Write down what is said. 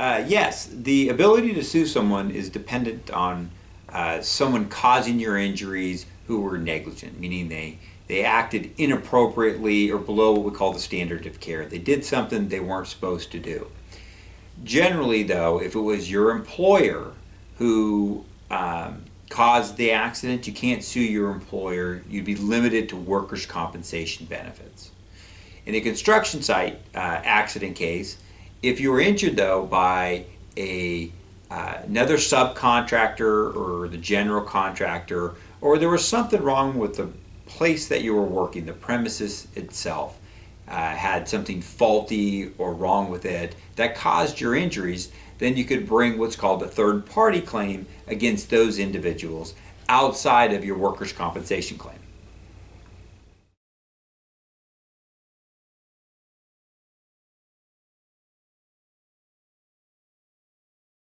Uh, yes, the ability to sue someone is dependent on uh, someone causing your injuries who were negligent, meaning they they acted inappropriately or below what we call the standard of care. They did something they weren't supposed to do. Generally, though, if it was your employer who um, caused the accident, you can't sue your employer. You'd be limited to workers' compensation benefits. In a construction site uh, accident case, if you were injured though by a uh, another subcontractor or the general contractor, or there was something wrong with the place that you were working, the premises itself, uh, had something faulty or wrong with it that caused your injuries, then you could bring what's called a third party claim against those individuals outside of your workers' compensation claim.